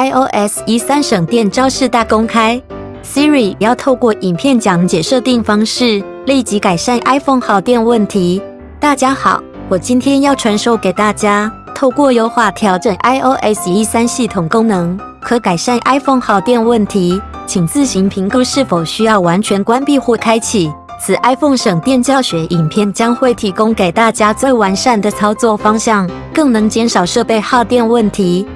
iOS 一三省电招式大公开，Siri 要透过影片讲解设定方式，立即改善 iPhone 耗电问题。大家好，我今天要传授给大家，透过优化调整 iOS 一三系统功能，可改善 iPhone 耗电问题。请自行评估是否需要完全关闭或开启。此 iPhone 省电教学影片将会提供给大家最完善的操作方向，更能减少设备耗电问题。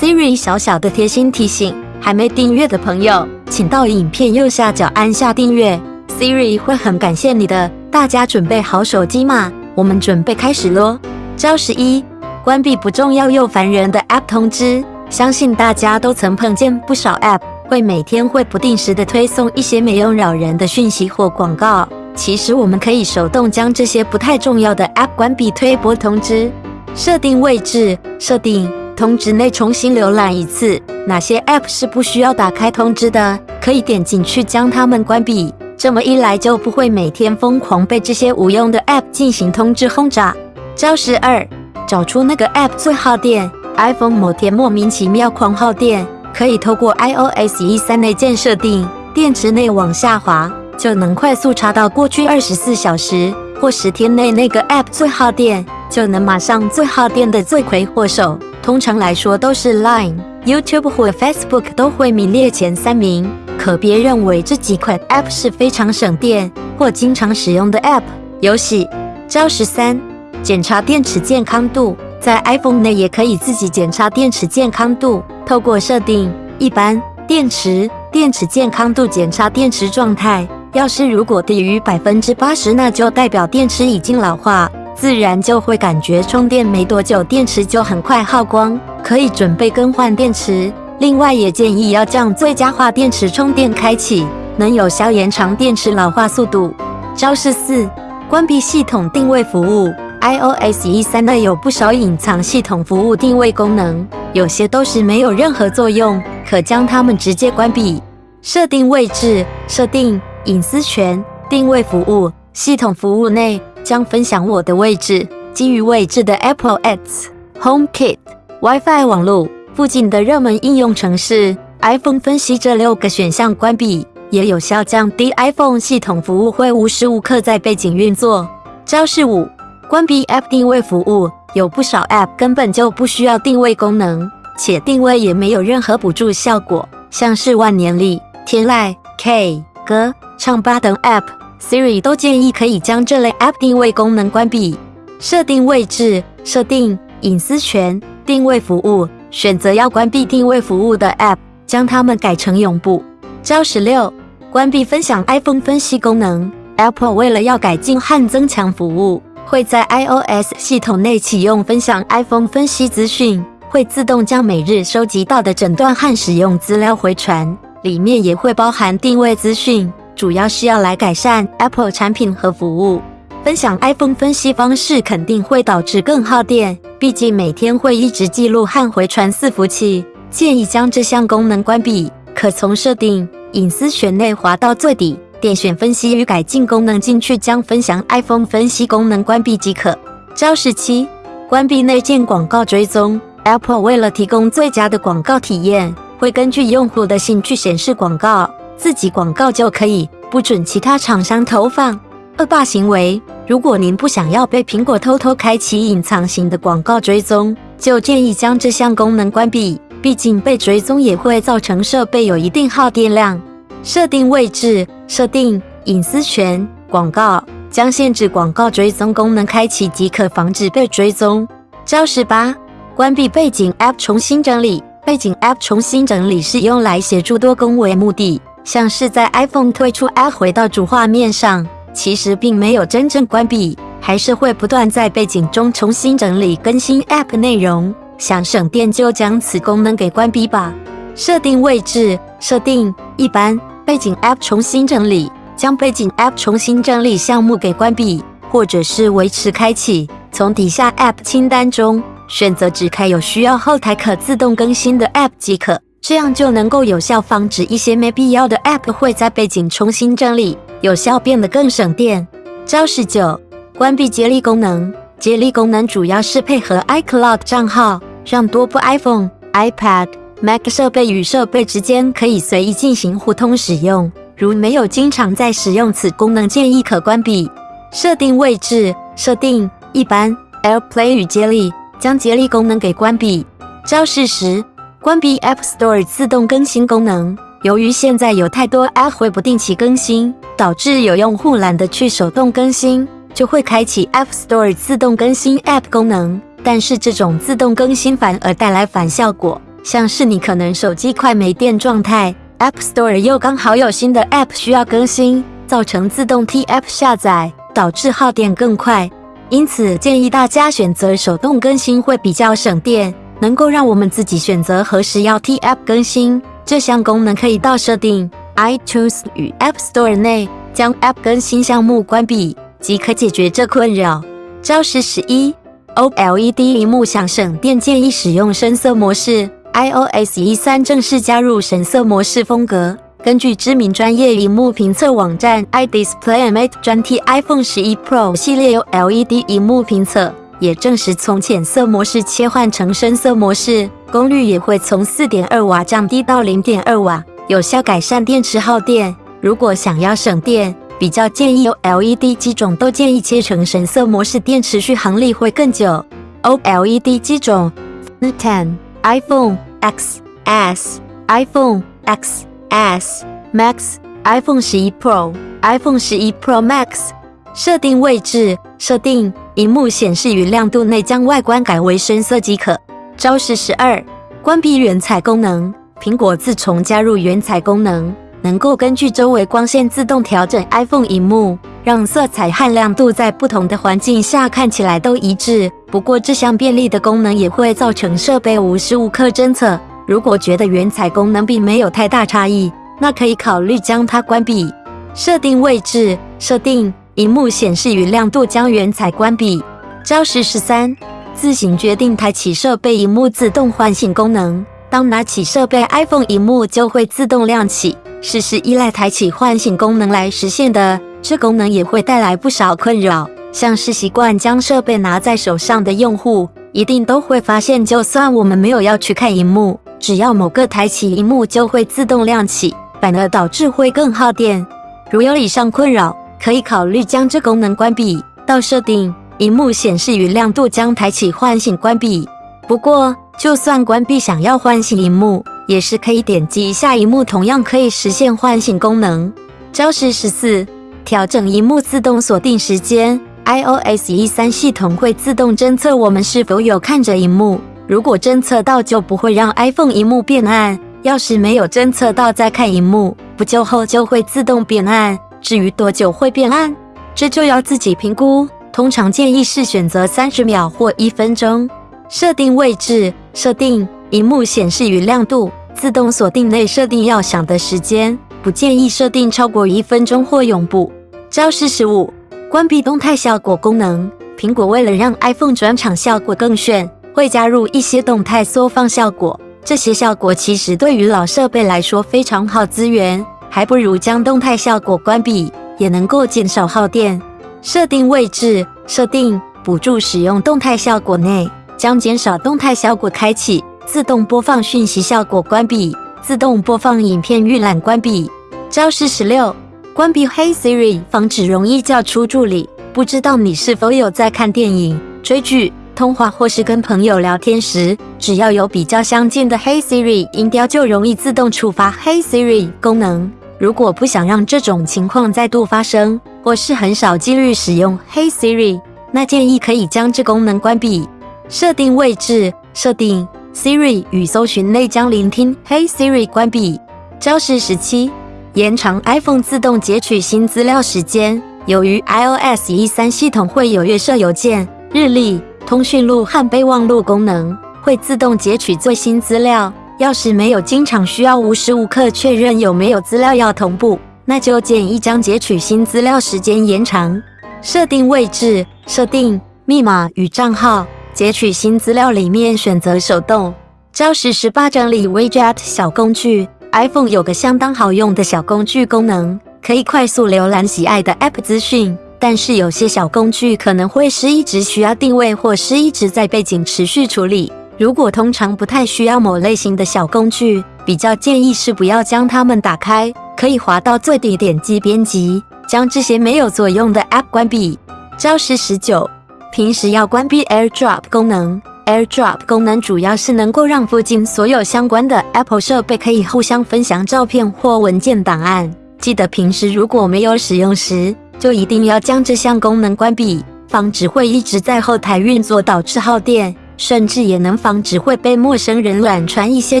Siri 小小的贴心提醒：还没订阅的朋友，请到影片右下角按下订阅，Siri 会很感谢你的。大家准备好手机吗？我们准备开始喽！招十一：关闭不重要又烦人的 App 通知。相信大家都曾碰见不少 App 会每天会不定时的推送一些没用扰人的讯息或广告。其实我们可以手动将这些不太重要的 App 关闭推播通知。设定位置，设定通知内重新浏览一次。哪些 App 是不需要打开通知的？可以点进去将它们关闭。这么一来就不会每天疯狂被这些无用的 App 进行通知轰炸。招十二，找出那个 App 最耗电。iPhone 某天莫名其妙狂耗电，可以透过 iOS 一三内建设定，电池内往下滑。就能快速查到过去二十四小时或十天内那个 App 最耗电，就能马上最耗电的罪魁祸首。通常来说都是 Line、YouTube 或 Facebook 都会名列前三名。可别认为这几款 App 是非常省电或经常使用的 App。游戏招十三，检查电池健康度，在 iPhone 内也可以自己检查电池健康度。透过设定一般电池电池健康度检查电池状态。要是如果低于百分之八十，那就代表电池已经老化，自然就会感觉充电没多久，电池就很快耗光，可以准备更换电池。另外，也建议要将最佳化电池充电开启，能有效延长电池老化速度。招式四：关闭系统定位服务。iOS 一三内有不少隐藏系统服务定位功能，有些都是没有任何作用，可将它们直接关闭。设定位置，设定。隐私权定位服务系统服务内将分享我的位置，基于位置的 Apple Ads、HomeKit、WiFi 网络附近的热门应用程式、iPhone 分析这六个选项关闭，也有效降低 iPhone 系统服务会无时无刻在背景运作。招式五：关闭 App 定位服务。有不少 App 根本就不需要定位功能，且定位也没有任何补助效果，像是万年历、天籁、K 歌。唱吧等 App Siri 都建议可以将这类 App 定位功能关闭。设定位置，设定隐私权，定位服务，选择要关闭定位服务的 App，将它们改成永不。招十六，关闭分享 iPhone 分析功能。Apple 为了要改进和增强服务，会在 iOS 系统内启用分享 iPhone 分析资讯，会自动将每日收集到的诊断和使用资料回传，里面也会包含定位资讯。主要是要来改善 Apple 产品和服务。分享 iPhone 分析方式肯定会导致更耗电，毕竟每天会一直记录和回传伺服器。建议将这项功能关闭。可从设定隐私选内滑到最底，点选分析与改进功能进去，将分享 iPhone 分析功能关闭即可。招式七：关闭内建广告追踪。Apple 为了提供最佳的广告体验，会根据用户的兴趣显示广告。自己广告就可以，不准其他厂商投放。恶霸行为，如果您不想要被苹果偷偷开启隐藏型的广告追踪，就建议将这项功能关闭。毕竟被追踪也会造成设备有一定耗电量。设定位置，设定隐私权，广告将限制广告追踪功能开启即可防止被追踪。招十八，关闭背景 App 重新整理。背景 App 重新整理是用来协助多工为目的。像是在 iPhone 退出 App 回到主画面上，其实并没有真正关闭，还是会不断在背景中重新整理更新 App 内容。想省电就将此功能给关闭吧。设定位置，设定一般背景 App 重新整理，将背景 App 重新整理项目给关闭，或者是维持开启。从底下 App 清单中选择只开有需要后台可自动更新的 App 即可。这样就能够有效防止一些没必要的 App 会在背景重新整理，有效变得更省电。招式九：关闭接力功能。接力功能主要是配合 iCloud 账号，让多部 iPhone、iPad、Mac 设备与设备之间可以随意进行互通使用，如没有经常在使用此功能，建议可关闭。设定位置设定一般 AirPlay 与接力，将接力功能给关闭。招式时关闭 App Store 自动更新功能。由于现在有太多 App 会不定期更新，导致有用户懒得去手动更新，就会开启 App Store 自动更新 App 功能。但是这种自动更新反而带来反效果，像是你可能手机快没电状态，App Store 又刚好有新的 App 需要更新，造成自动替 App 下载，导致耗电更快。因此建议大家选择手动更新会比较省电，能够让我们自己选择何时要替 App 更新。这项功能可以到设定 iTunes 与 App Store 内，将 App 更新项目关闭，即可解决这困扰。招式十一。OLED 屏幕想省电，建议使用深色模式。iOS 一三正式加入深色模式风格。根据知名专业屏幕评测网站 iDisplayMate 专题，iPhone 十一 Pro 系列 OLED 屏幕评测也证实，从浅色模式切换成深色模式，功率也会从四点二瓦降低到零点二瓦，有效改善电池耗电。如果想要省电，比较建议 OLED 机种都建议切成深色模式，电池续航力会更久。OLED 机种：Ten、iPhone XS、iPhone XS Max、iPhone 十一 Pro、iPhone 十一 Pro Max。设定位置设定荧幕显示与亮度内，将外观改为深色即可。招式十二：关闭原彩功能。苹果自从加入原彩功能。能够根据周围光线自动调整 iPhone 荧幕，让色彩和亮度在不同的环境下看起来都一致。不过，这项便利的功能也会造成设备无时无刻侦测。如果觉得原彩功能并没有太大差异，那可以考虑将它关闭。设定位置设定荧幕显示与亮度，将原彩关闭。招式十三：自行决定抬起设备荧幕自动唤醒功能。当拿起设备 iPhone 荧幕，就会自动亮起。是是依赖抬起唤醒功能来实现的，这功能也会带来不少困扰。像是习惯将设备拿在手上的用户，一定都会发现，就算我们没有要去看荧幕，只要某个抬起荧幕就会自动亮起，反而导致会更耗电。如有以上困扰，可以考虑将这功能关闭。到设定，荧幕显示与亮度将抬起唤醒关闭。不过，就算关闭，想要唤醒荧幕。也是可以点击下一幕，同样可以实现唤醒功能。招式十四：调整荧幕自动锁定时间。iOS 一三系统会自动侦测我们是否有看着荧幕，如果侦测到，就不会让 iPhone 荧幕变暗；要是没有侦测到在看荧幕，不久后就会自动变暗。至于多久会变暗，这就要自己评估。通常建议是选择三十秒或一分钟。设定位置设定荧幕显示与亮度。自动锁定内设定要响的时间，不建议设定超过一分钟或永不。招式十五：关闭动态效果功能。苹果为了让 iPhone 转场效果更炫，会加入一些动态缩放效果。这些效果其实对于老设备来说非常好资源，还不如将动态效果关闭，也能够减少耗电。设定位置设定补助使用动态效果内，将减少动态效果开启。自动播放讯息效果关闭，自动播放影片预览关闭。招式十六：关闭 Hey Siri，防止容易叫出助理。不知道你是否有在看电影、追剧、通话或是跟朋友聊天时，只要有比较相近的 Hey Siri 音调，就容易自动触发 Hey Siri 功能。如果不想让这种情况再度发生，或是很少几率使用 Hey Siri，那建议可以将这功能关闭。设定位置设定。Siri 与搜寻内将聆听 Hey Siri 关闭。招式十七：延长 iPhone 自动截取新资料时间。由于 iOS 一三系统会有月设邮件、日历、通讯录和备忘录功能，会自动截取最新资料。要是没有经常需要无时无刻确认有没有资料要同步，那就建议将截取新资料时间延长。设定位置设定密码与账号。截取新资料里面选择手动。招式十八整理 Widget 小工具。iPhone 有个相当好用的小工具功能，可以快速浏览喜爱的 App 资讯。但是有些小工具可能会是一直需要定位，或是一直在背景持续处理。如果通常不太需要某类型的小工具，比较建议是不要将它们打开，可以滑到最底点击编辑，将这些没有作用的 App 关闭。招式十九，平时要关闭 AirDrop 功能。AirDrop 功能主要是能够让附近所有相关的 Apple 设备可以互相分享照片或文件档案。记得平时如果没有使用时，就一定要将这项功能关闭，防止会一直在后台运作导致耗电，甚至也能防止会被陌生人乱传一些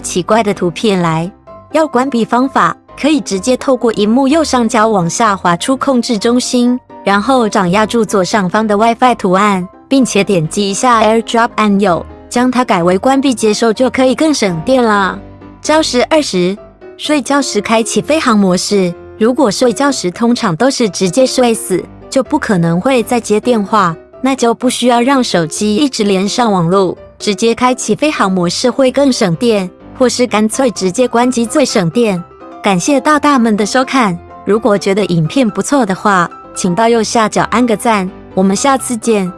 奇怪的图片来。要关闭方法，可以直接透过荧幕右上角往下滑出控制中心，然后掌压住左上方的 WiFi 图案。并且点击一下 AirDrop 按钮，将它改为关闭接收，就可以更省电了。招式二十：睡觉时开启飞行模式。如果睡觉时通常都是直接睡死，就不可能会再接电话，那就不需要让手机一直连上网络，直接开启飞行模式会更省电，或是干脆直接关机最省电。感谢大大们的收看，如果觉得影片不错的话，请到右下角按个赞，我们下次见。